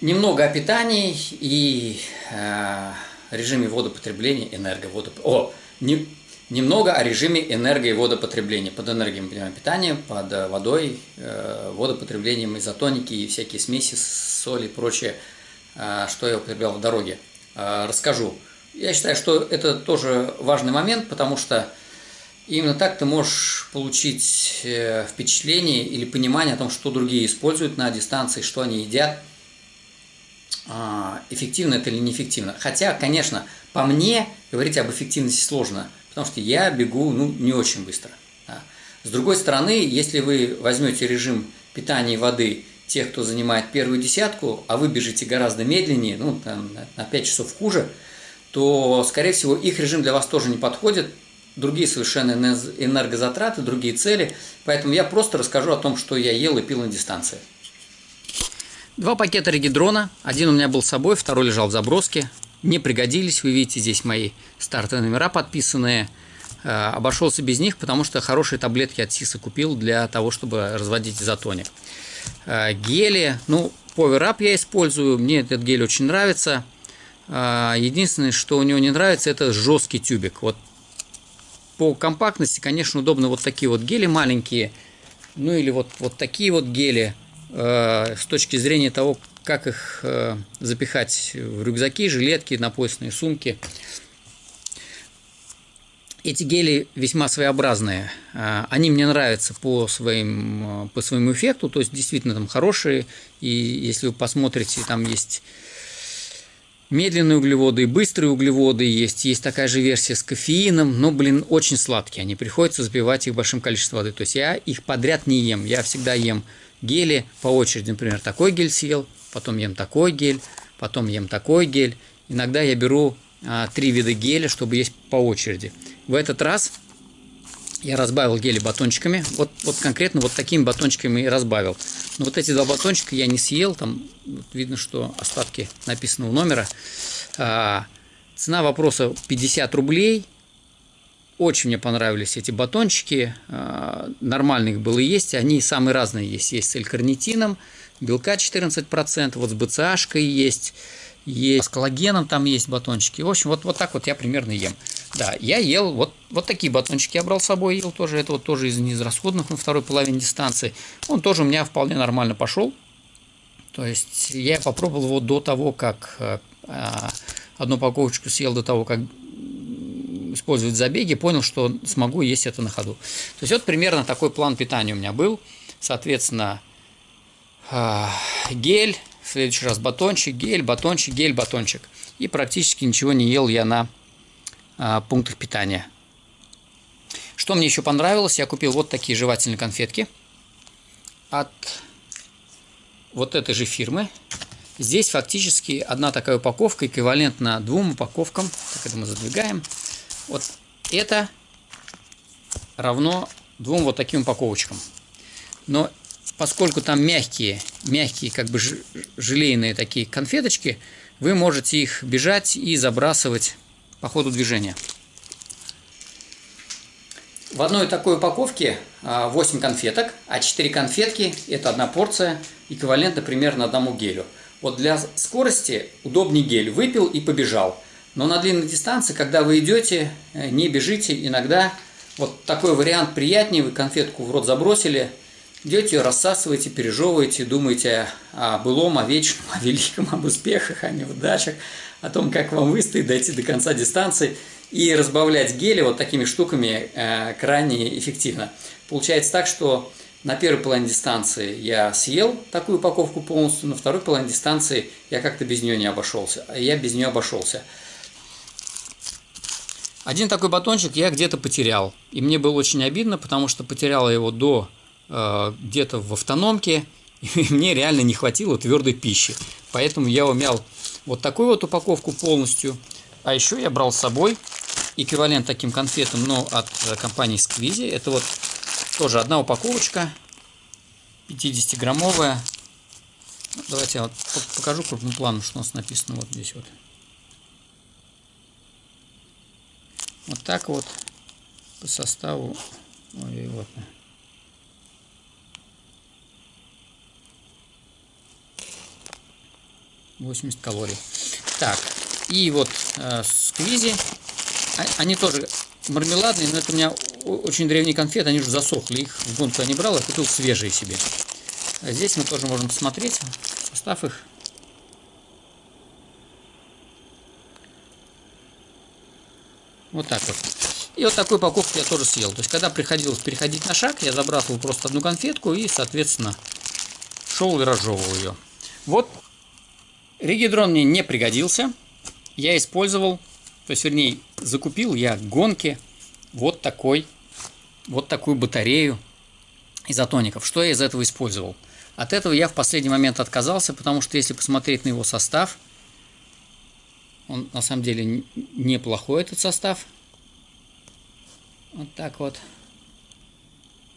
немного о питании и э, режиме водопотребления, энерговодоп... О, не, немного о режиме энерго- и водопотребления. Под энергией мы понимаем питание, под водой, э, водопотреблением изотоники и всякие смеси, соли и прочее, э, что я употреблял в дороге. Э, расскажу. Я считаю, что это тоже важный момент, потому что именно так ты можешь получить э, впечатление или понимание о том, что другие используют на дистанции, что они едят, эффективно это или неэффективно. Хотя, конечно, по мне говорить об эффективности сложно, потому что я бегу ну, не очень быстро. Да. С другой стороны, если вы возьмете режим питания и воды тех, кто занимает первую десятку, а вы бежите гораздо медленнее, ну, там, на 5 часов хуже, то, скорее всего, их режим для вас тоже не подходит, другие совершенно энергозатраты, другие цели, поэтому я просто расскажу о том, что я ел и пил на дистанции. Два пакета регидрона, один у меня был с собой, второй лежал в заброске, не пригодились, вы видите здесь мои стартовые номера подписанные, э, обошелся без них, потому что хорошие таблетки от СИСа купил для того, чтобы разводить изотоник. Э, гели, ну, Power я использую, мне этот гель очень нравится – а, единственное, что у него не нравится, это жесткий тюбик. Вот по компактности, конечно, удобно вот такие вот гели маленькие, ну или вот, вот такие вот гели, э, с точки зрения того, как их э, запихать в рюкзаки, жилетки, на сумки. Эти гели весьма своеобразные. Э, они мне нравятся по, своим, э, по своему эффекту, то есть действительно там хорошие. И если вы посмотрите, там есть Медленные углеводы и быстрые углеводы есть. Есть такая же версия с кофеином, но, блин, очень сладкие. Они приходится запивать их большим количеством воды. То есть я их подряд не ем. Я всегда ем гели по очереди. Например, такой гель съел, потом ем такой гель, потом ем такой гель. Иногда я беру а, три вида геля, чтобы есть по очереди. В этот раз я разбавил гели батончиками. Вот, вот конкретно вот такими батончиками и разбавил. Но вот эти два батончика я не съел. Там вот видно, что остатки написанного номера. А, цена вопроса 50 рублей. Очень мне понравились эти батончики. А, нормально их было есть. Они самые разные есть. Есть с элькарнитином, белка 14%, вот с БЦАшкой есть есть с коллагеном, там есть батончики. В общем, вот, вот так вот я примерно ем. Да, я ел, вот, вот такие батончики я брал с собой, ел тоже, это вот тоже из неизрасходных на второй половине дистанции. Он тоже у меня вполне нормально пошел. То есть я попробовал его до того, как э, а, одну упаковочку съел до того, как использовать забеги, понял, что смогу есть это на ходу. То есть вот примерно такой план питания у меня был. Соответственно, а, гель, в следующий раз батончик, гель, батончик, гель, батончик. И практически ничего не ел я на а, пунктах питания. Что мне еще понравилось, я купил вот такие жевательные конфетки от вот этой же фирмы. Здесь фактически одна такая упаковка эквивалентна двум упаковкам. Так это мы задвигаем. Вот это равно двум вот таким упаковочкам. Но поскольку там мягкие, мягкие как бы желейные такие конфеточки, вы можете их бежать и забрасывать по ходу движения. В одной такой упаковке 8 а, конфеток, а 4 конфетки – это одна порция, эквивалентна примерно одному гелю. Вот для скорости удобнее гель. Выпил и побежал. Но на длинной дистанции, когда вы идете, э, не бежите, иногда вот такой вариант приятнее. Вы конфетку в рот забросили – Идете, рассасываете, пережевываете, думаете о былом, о вечном, о великом, об успехах, о неудачах, о том, как вам выстоять, дойти до конца дистанции и разбавлять гели вот такими штуками э, крайне эффективно. Получается так, что на первой половине дистанции я съел такую упаковку полностью, на второй половине дистанции я как-то без нее не обошелся, я без нее обошелся. Один такой батончик я где-то потерял, и мне было очень обидно, потому что потерял его до Э, где-то в автономке, и мне реально не хватило твердой пищи. Поэтому я умял вот такую вот упаковку полностью. А еще я брал с собой эквивалент таким конфетам, но от компании Сквизи. Это вот тоже одна упаковочка, 50-граммовая. Ну, давайте я вот покажу крупным планом, что у нас написано вот здесь вот. Вот так вот по составу. Ой, вот. 80 калорий. Так, и вот э, сквизи, а, они тоже мармеладные, но это у меня очень древние конфеты, они уже засохли, их в гонку я не брал, я купил свежие себе. А здесь мы тоже можем посмотреть состав их. Вот так вот. И вот такой упаковку я тоже съел. То есть, когда приходилось переходить на шаг, я забрасывал просто одну конфетку и, соответственно, шел и разжевывал ее. Вот регидрон мне не пригодился. Я использовал, то есть, вернее, закупил я гонки вот такой, вот такую батарею изотоников. Что я из этого использовал? От этого я в последний момент отказался, потому что если посмотреть на его состав, он на самом деле неплохой этот состав. Вот так вот.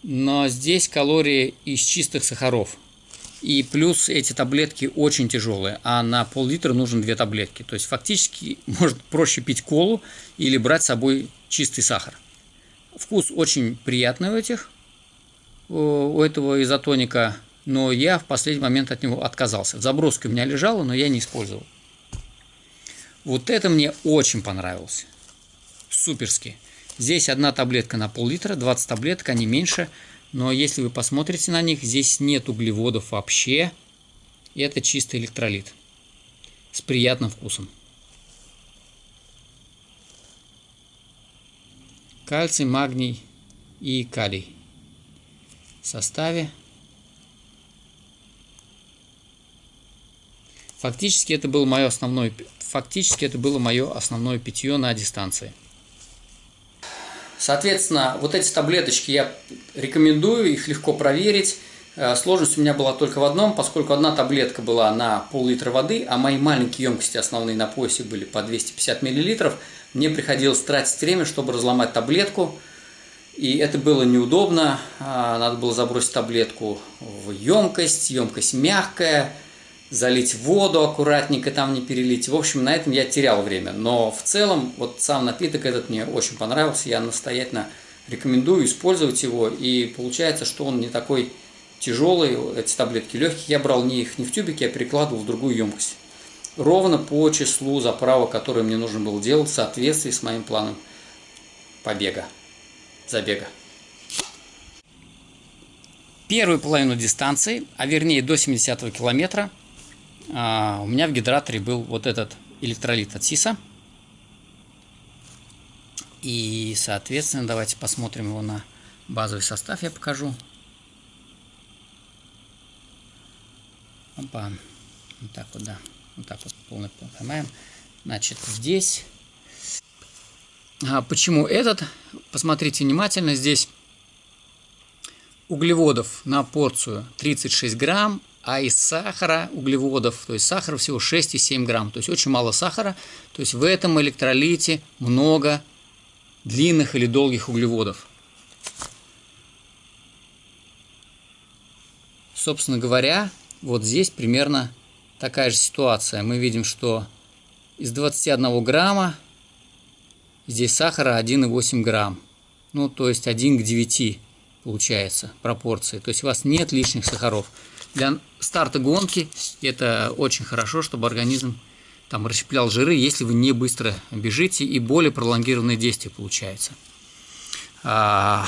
Но здесь калории из чистых сахаров. И плюс эти таблетки очень тяжелые, а на пол-литра нужно две таблетки. То есть фактически может проще пить колу или брать с собой чистый сахар. Вкус очень приятный у этих, у этого изотоника, но я в последний момент от него отказался. В заброске у меня лежало, но я не использовал. Вот это мне очень понравилось. Суперски. Здесь одна таблетка на пол-литра, 20 таблеток, они меньше. Но если вы посмотрите на них, здесь нет углеводов вообще. Это чистый электролит. С приятным вкусом. Кальций, магний и калий. В составе. Фактически это был мое основное фактически это было мое основное питье на дистанции. Соответственно, вот эти таблеточки я рекомендую, их легко проверить. Э, сложность у меня была только в одном, поскольку одна таблетка была на пол-литра воды, а мои маленькие емкости основные на поясе были по 250 мл, мне приходилось тратить время, чтобы разломать таблетку, и это было неудобно, а, надо было забросить таблетку в емкость, емкость мягкая, залить воду аккуратненько, там не перелить. В общем, на этом я терял время. Но в целом, вот сам напиток этот мне очень понравился. Я настоятельно рекомендую использовать его. И получается, что он не такой тяжелый, эти таблетки легкие. Я брал не их не в тюбике, я перекладывал в другую емкость. Ровно по числу заправок, которые мне нужно было делать в соответствии с моим планом побега, забега. Первую половину дистанции, а вернее до 70 километра, а, у меня в гидраторе был вот этот электролит от СИСа. И, соответственно, давайте посмотрим его на базовый состав, я покажу. Опа. Вот так вот, да. Вот так вот полный поймаем. Значит, здесь... А почему этот? Посмотрите внимательно. Здесь углеводов на порцию 36 грамм, а из сахара, углеводов, то есть сахара всего 6,7 грамм, то есть очень мало сахара, то есть в этом электролите много длинных или долгих углеводов. Собственно говоря, вот здесь примерно такая же ситуация. Мы видим, что из 21 грамма здесь сахара 1,8 грамм. Ну, то есть 1 к 9 получается пропорции. То есть у вас нет лишних сахаров. Для старта гонки это очень хорошо, чтобы организм там расщеплял жиры, если вы не быстро бежите и более пролонгированное действие получается. А...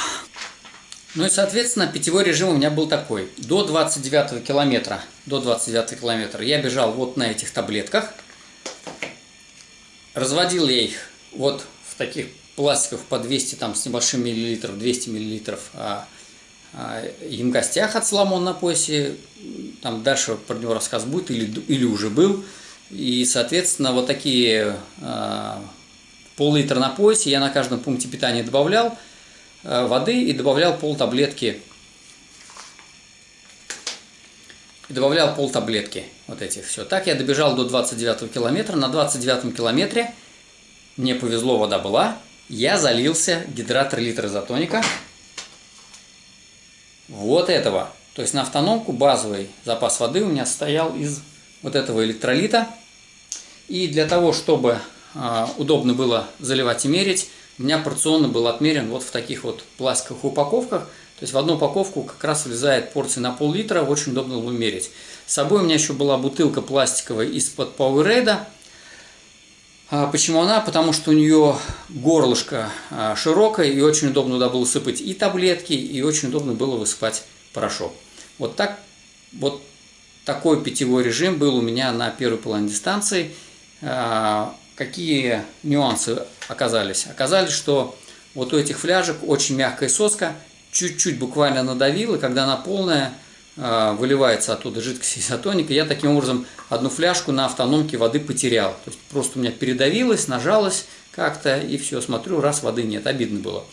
Ну и, соответственно, питьевой режим у меня был такой. До 29 километра, до 29 километра я бежал вот на этих таблетках. Разводил я их вот в таких пластиках по 200 там с небольшим миллилитров, 200 миллилитров а, емкостях от Соломон на поясе. Там дальше про него рассказ будет или, или уже был. И, соответственно, вот такие э, пол-литра на поясе я на каждом пункте питания добавлял э, воды и добавлял пол таблетки. И добавлял пол таблетки вот этих все. Так я добежал до 29 километра. На 29 километре мне повезло, вода была. Я залился гидратор литра изотоника вот этого. То есть на автономку базовый запас воды у меня состоял из вот этого электролита. И для того, чтобы э, удобно было заливать и мерить, у меня порционно был отмерен вот в таких вот пластиковых упаковках. То есть в одну упаковку как раз влезает порция на пол-литра, очень удобно было мерить. С собой у меня еще была бутылка пластиковая из-под Powerade. А почему она? Потому что у нее горлышко а, широкое и очень удобно туда было сыпать и таблетки, и очень удобно было высыпать порошок. Вот так, вот такой питьевой режим был у меня на первой половине дистанции. А, какие нюансы оказались? Оказались, что вот у этих фляжек очень мягкая соска, чуть-чуть буквально надавил, и когда она полная, выливается оттуда жидкость изотоника, я таким образом одну фляжку на автономке воды потерял. То есть просто у меня передавилось, нажалось как-то, и все, смотрю, раз воды нет, обидно было.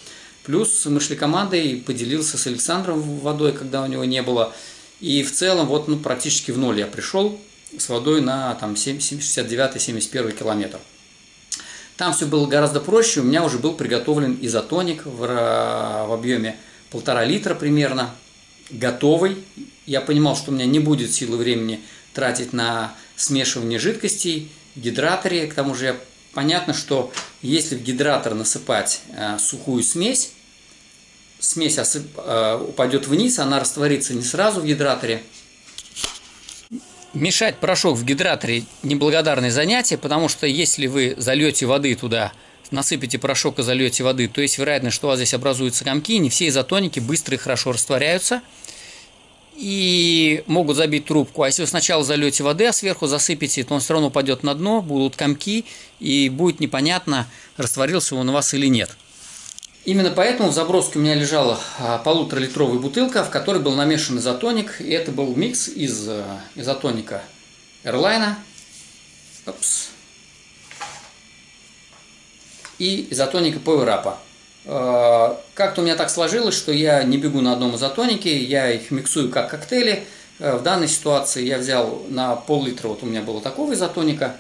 Плюс мы шли командой, поделился с Александром водой, когда у него не было. И в целом вот ну, практически в ноль я пришел с водой на там, 69-71 километр. Там все было гораздо проще, у меня уже был приготовлен изотоник в, в объеме полтора литра примерно, готовый. Я понимал, что у меня не будет силы времени тратить на смешивание жидкостей в гидраторе. К тому же понятно, что если в гидратор насыпать э, сухую смесь, смесь осып, э, упадет вниз, она растворится не сразу в гидраторе. Мешать порошок в гидраторе – неблагодарное занятие, потому что если вы зальете воды туда, насыпите порошок и зальете воды, то есть вероятность, что у вас здесь образуются комки, не все изотоники быстро и хорошо растворяются и могут забить трубку. А если вы сначала зальете воды, а сверху засыпете, то он все равно упадет на дно, будут комки, и будет непонятно, растворился он у вас или нет. Именно поэтому в заброске у меня лежала а, полуторалитровая бутылка, в которой был намешан изотоник. И это был микс из э, изотоника Опс. и изотоника PowerUp. Э, как-то у меня так сложилось, что я не бегу на одном изотонике, я их миксую как коктейли. Э, в данной ситуации я взял на пол-литра, вот у меня было такого изотоника,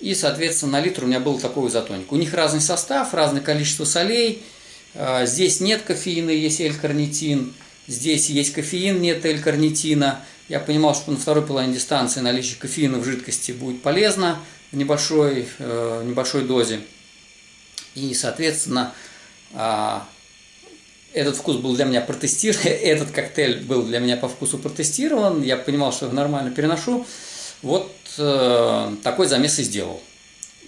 и, соответственно, на литр у меня был такой изотоник. У них разный состав, разное количество солей. А, здесь нет кофеина, есть L-карнитин. Здесь есть кофеин, нет L-карнитина. Я понимал, что на второй половине дистанции наличие кофеина в жидкости будет полезно в небольшой, э, небольшой дозе. И, соответственно, а, этот вкус был для меня протестирован, этот коктейль был для меня по вкусу протестирован. Я понимал, что нормально переношу. Вот э, такой замес и сделал.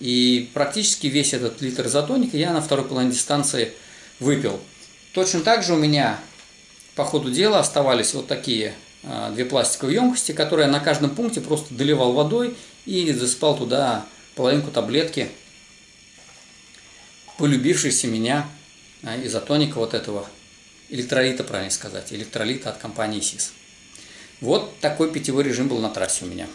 И практически весь этот литр изотоника я на второй половине дистанции выпил. Точно так же у меня по ходу дела оставались вот такие э, две пластиковые емкости, которые я на каждом пункте просто доливал водой и засыпал туда половинку таблетки, полюбившейся меня э, изотоника вот этого электролита, правильно сказать, электролита от компании СИС. Вот такой питьевой режим был на трассе у меня.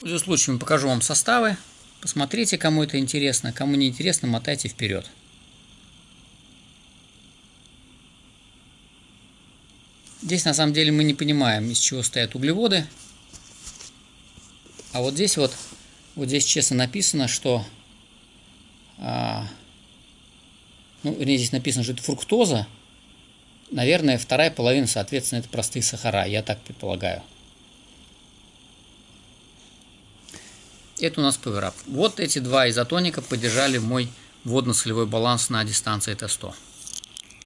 Пользуясь случаем, покажу вам составы. Посмотрите, кому это интересно. Кому не интересно, мотайте вперед. Здесь на самом деле мы не понимаем, из чего стоят углеводы. А вот здесь вот, вот здесь честно написано, что, а, ну, вернее, здесь написано, что это фруктоза. Наверное, вторая половина, соответственно, это простые сахара, я так предполагаю. Это у нас PowerUp. Вот эти два изотоника поддержали мой водно-солевой баланс на дистанции Т100.